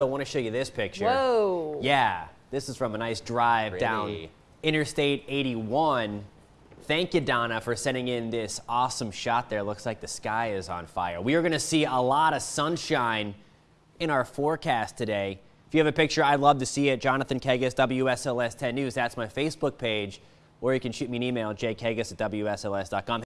I want to show you this picture. Whoa. Yeah, this is from a nice drive down Interstate 81. Thank you, Donna, for sending in this awesome shot there. Looks like the sky is on fire. We are going to see a lot of sunshine in our forecast today. If you have a picture, I'd love to see it. Jonathan Kegges, WSLS 10 News. That's my Facebook page. Or you can shoot me an email, jkegges at WSLS.com.